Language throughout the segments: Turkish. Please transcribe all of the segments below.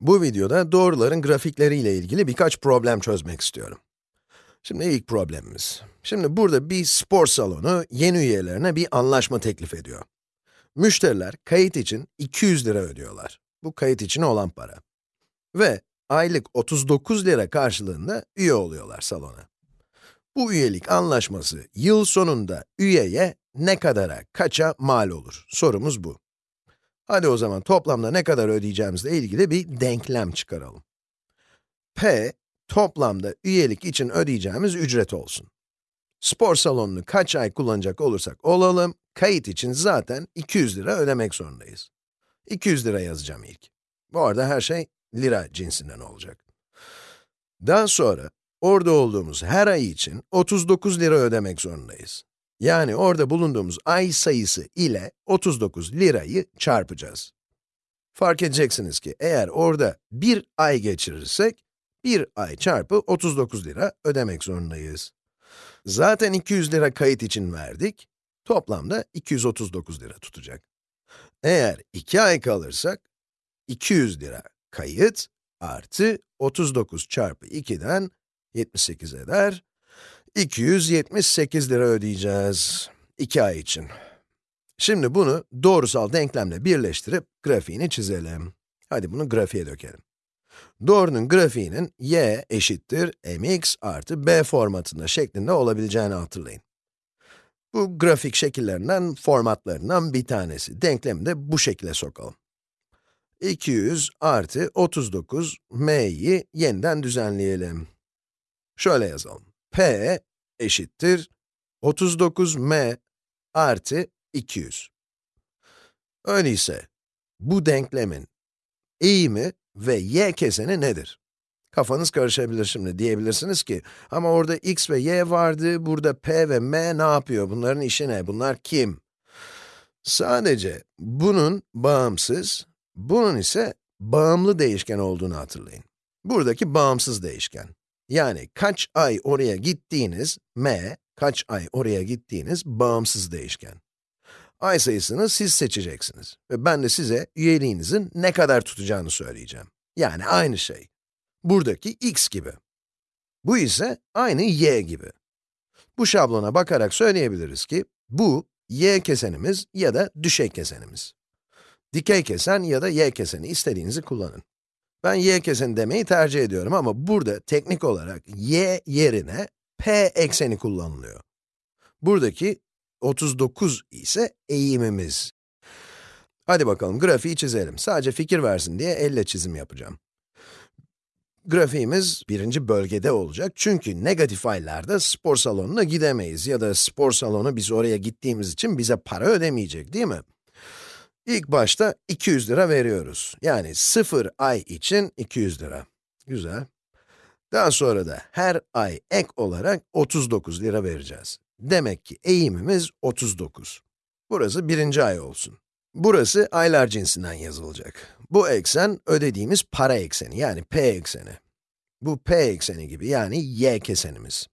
Bu videoda doğruların grafikleriyle ilgili birkaç problem çözmek istiyorum. Şimdi ilk problemimiz. Şimdi burada bir spor salonu yeni üyelerine bir anlaşma teklif ediyor. Müşteriler kayıt için 200 lira ödüyorlar. Bu kayıt için olan para. Ve aylık 39 lira karşılığında üye oluyorlar salona. Bu üyelik anlaşması yıl sonunda üyeye ne kadara, kaça mal olur? Sorumuz bu. Hadi o zaman toplamda ne kadar ödeyeceğimizle ilgili bir denklem çıkaralım. P, toplamda üyelik için ödeyeceğimiz ücret olsun. Spor salonunu kaç ay kullanacak olursak olalım, kayıt için zaten 200 lira ödemek zorundayız. 200 lira yazacağım ilk. Bu arada her şey lira cinsinden olacak. Daha sonra, orada olduğumuz her ay için 39 lira ödemek zorundayız. Yani orada bulunduğumuz ay sayısı ile 39 lirayı çarpacağız. Fark edeceksiniz ki eğer orada bir ay geçirirsek, bir ay çarpı 39 lira ödemek zorundayız. Zaten 200 lira kayıt için verdik, toplamda 239 lira tutacak. Eğer 2 ay kalırsak, 200 lira kayıt artı 39 çarpı 2'den 78 eder. 278 lira ödeyeceğiz. 2 ay için. Şimdi bunu doğrusal denklemle birleştirip grafiğini çizelim. Hadi bunu grafiğe dökelim. Doğrunun grafiğinin y eşittir mx artı b formatında şeklinde olabileceğini hatırlayın. Bu grafik şekillerinden, formatlarından bir tanesi. Denklemi de bu şekilde sokalım. 200 artı 39 m'yi yeniden düzenleyelim. Şöyle yazalım. P eşittir 39m artı 200. Öyleyse, bu denklemin eğimi ve y keseni nedir? Kafanız karışabilir şimdi, diyebilirsiniz ki, ama orada x ve y vardı, burada p ve m ne yapıyor, bunların işi ne, bunlar kim? Sadece bunun bağımsız, bunun ise bağımlı değişken olduğunu hatırlayın. Buradaki bağımsız değişken. Yani kaç ay oraya gittiğiniz, m, kaç ay oraya gittiğiniz bağımsız değişken. Ay sayısını siz seçeceksiniz ve ben de size üyeliğinizin ne kadar tutacağını söyleyeceğim. Yani aynı şey. Buradaki x gibi. Bu ise aynı y gibi. Bu şablona bakarak söyleyebiliriz ki, bu y kesenimiz ya da düşey kesenimiz. Dikey kesen ya da y keseni istediğinizi kullanın. Ben y keseni demeyi tercih ediyorum ama burada teknik olarak y yerine p ekseni kullanılıyor. Buradaki 39 ise eğimimiz. Hadi bakalım grafiği çizelim. Sadece fikir versin diye elle çizim yapacağım. Grafiğimiz birinci bölgede olacak çünkü negatif aylarda spor salonuna gidemeyiz ya da spor salonu biz oraya gittiğimiz için bize para ödemeyecek değil mi? İlk başta 200 lira veriyoruz. Yani 0 ay için 200 lira. Güzel. Daha sonra da her ay ek olarak 39 lira vereceğiz. Demek ki eğimimiz 39. Burası birinci ay olsun. Burası aylar cinsinden yazılacak. Bu eksen ödediğimiz para ekseni yani p ekseni. Bu p ekseni gibi yani y kesenimiz.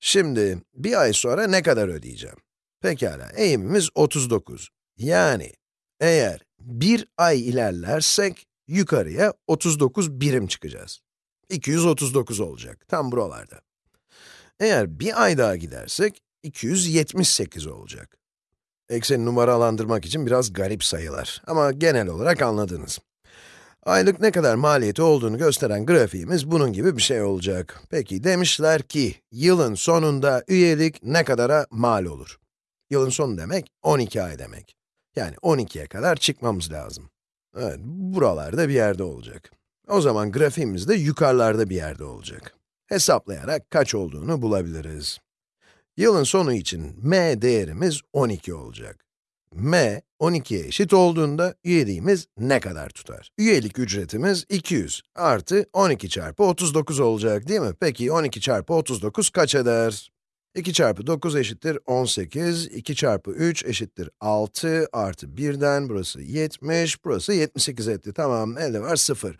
Şimdi bir ay sonra ne kadar ödeyeceğim? Pekala, eğimimiz 39. Yani eğer bir ay ilerlersek yukarıya 39 birim çıkacağız. 239 olacak, tam buralarda. Eğer bir ay daha gidersek 278 olacak. Ekseni numaralandırmak için biraz garip sayılar ama genel olarak anladınız. Aylık ne kadar maliyeti olduğunu gösteren grafiğimiz bunun gibi bir şey olacak. Peki demişler ki, yılın sonunda üyelik ne kadara mal olur? Yılın sonu demek, 12 ay demek. Yani 12'ye kadar çıkmamız lazım. Evet, buralarda bir yerde olacak. O zaman grafiğimiz de yukarılarda bir yerde olacak. Hesaplayarak kaç olduğunu bulabiliriz. Yılın sonu için m değerimiz 12 olacak. m, 12'ye eşit olduğunda üyeliğimiz ne kadar tutar? Üyelik ücretimiz 200 artı 12 çarpı 39 olacak değil mi? Peki 12 çarpı 39 kaç eder? 2 çarpı 9 eşittir 18, 2 çarpı 3 eşittir 6, artı 1'den burası 70, burası 78 etti. Tamam, elde var 0.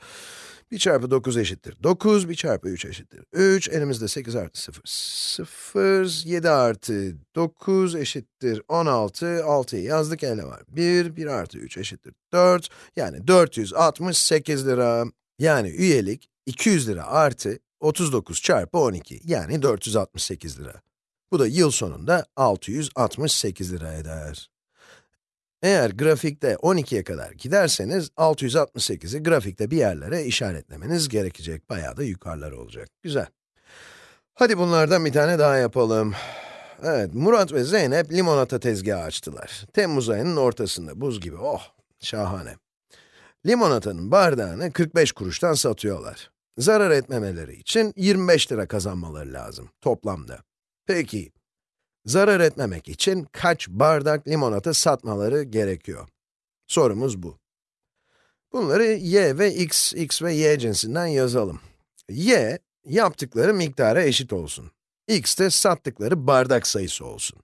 1 çarpı 9 eşittir 9, 1 çarpı 3 eşittir 3, elimizde 8 artı 0, 0, 7 artı 9 eşittir 16, 6'yı yazdık, ele var 1, 1 artı 3 eşittir 4, yani 468 lira. Yani üyelik 200 lira artı 39 çarpı 12, yani 468 lira. Bu da yıl sonunda 668 lira eder. Eğer grafikte 12'ye kadar giderseniz, 668'i grafikte bir yerlere işaretlemeniz gerekecek. Bayağı da yukarılar olacak. Güzel. Hadi bunlardan bir tane daha yapalım. Evet, Murat ve Zeynep limonata tezgahı açtılar. Temmuz ayının ortasında, buz gibi. Oh, şahane. Limonatanın bardağını 45 kuruştan satıyorlar. Zarar etmemeleri için 25 lira kazanmaları lazım, toplamda. Peki, zarar etmemek için kaç bardak limonata satmaları gerekiyor? Sorumuz bu. Bunları y ve x, x ve y cinsinden yazalım. y, yaptıkları miktara eşit olsun. x de sattıkları bardak sayısı olsun.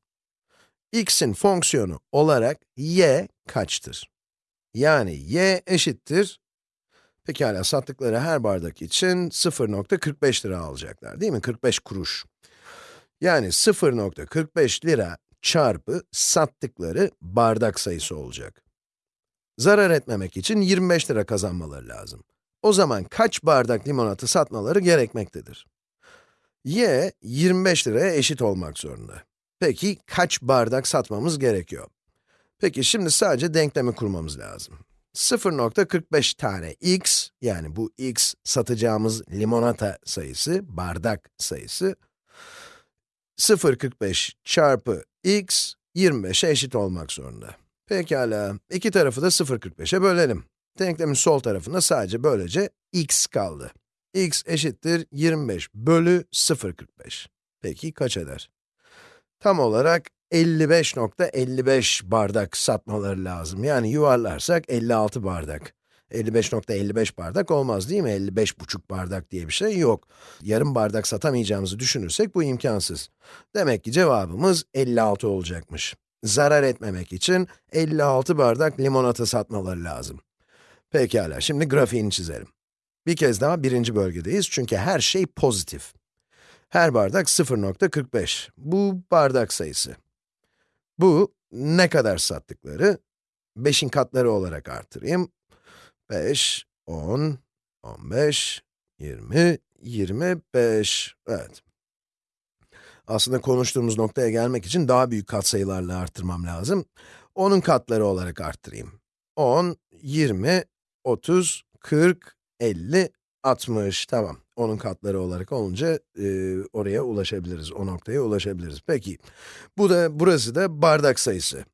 x'in fonksiyonu olarak y kaçtır? Yani y eşittir, pekala sattıkları her bardak için 0.45 lira alacaklar değil mi? 45 kuruş. Yani 0.45 lira çarpı sattıkları bardak sayısı olacak. Zarar etmemek için 25 lira kazanmaları lazım. O zaman kaç bardak limonata satmaları gerekmektedir? y, 25 liraya eşit olmak zorunda. Peki, kaç bardak satmamız gerekiyor? Peki, şimdi sadece denklemi kurmamız lazım. 0.45 tane x, yani bu x satacağımız limonata sayısı, bardak sayısı, 0.45 çarpı x, 25'e eşit olmak zorunda. Pekala, iki tarafı da 0.45'e bölelim. Denklemin sol tarafında sadece böylece x kaldı. x eşittir 25 bölü 0.45. Peki kaç eder? Tam olarak 55.55 bardak satmaları lazım. Yani yuvarlarsak 56 bardak. 55.55 bardak olmaz değil mi? 55,5 bardak diye bir şey yok. Yarım bardak satamayacağımızı düşünürsek bu imkansız. Demek ki cevabımız 56 olacakmış. Zarar etmemek için 56 bardak limonata satmaları lazım. Pekala, şimdi grafiğini çizelim. Bir kez daha birinci bölgedeyiz çünkü her şey pozitif. Her bardak 0.45. Bu bardak sayısı. Bu ne kadar sattıkları? 5'in katları olarak artırayım. 5, 10, 15, 20, 25. Evet. Aslında konuştuğumuz noktaya gelmek için daha büyük katsayılarla arttırmam lazım. 10'un katları olarak arttırayım. 10, 20, 30, 40, 50, 60. Tamam. 10'un katları olarak olunca e, oraya ulaşabiliriz, o noktaya ulaşabiliriz. Peki, bu da, burası da bardak sayısı.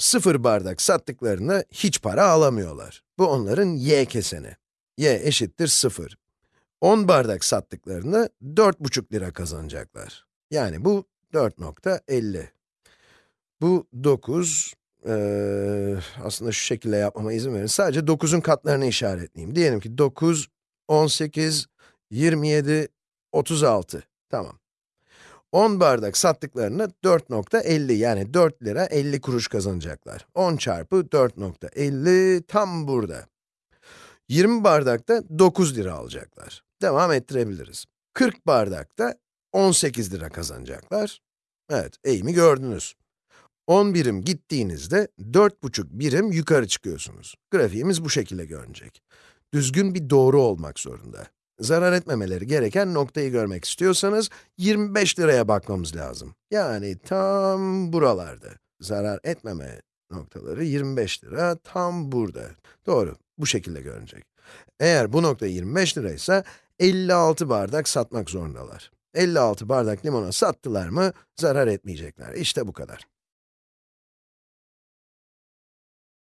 Sıfır bardak sattıklarında hiç para alamıyorlar. Bu onların y keseni. y eşittir 0. 10 bardak sattıklarında 4,5 lira kazanacaklar. Yani bu 4.50. Bu 9, ee, aslında şu şekilde yapmama izin verin. Sadece 9'un katlarını işaretleyeyim. Diyelim ki 9, 18, 27, 36. Tamam. 10 bardak sattıklarında 4.50 yani 4 lira 50 kuruş kazanacaklar. 10 çarpı 4.50 tam burada. 20 bardakta 9 lira alacaklar. Devam ettirebiliriz. 40 bardakta 18 lira kazanacaklar. Evet, eğimi gördünüz. 10 birim gittiğinizde 4,5 birim yukarı çıkıyorsunuz. Grafiğimiz bu şekilde görünecek. Düzgün bir doğru olmak zorunda. Zarar etmemeleri gereken noktayı görmek istiyorsanız 25 liraya bakmamız lazım. Yani tam buralarda. Zarar etmeme noktaları 25 lira tam burada. Doğru, bu şekilde görünecek. Eğer bu nokta 25 liraysa 56 bardak satmak zorundalar. 56 bardak limona sattılar mı zarar etmeyecekler. İşte bu kadar.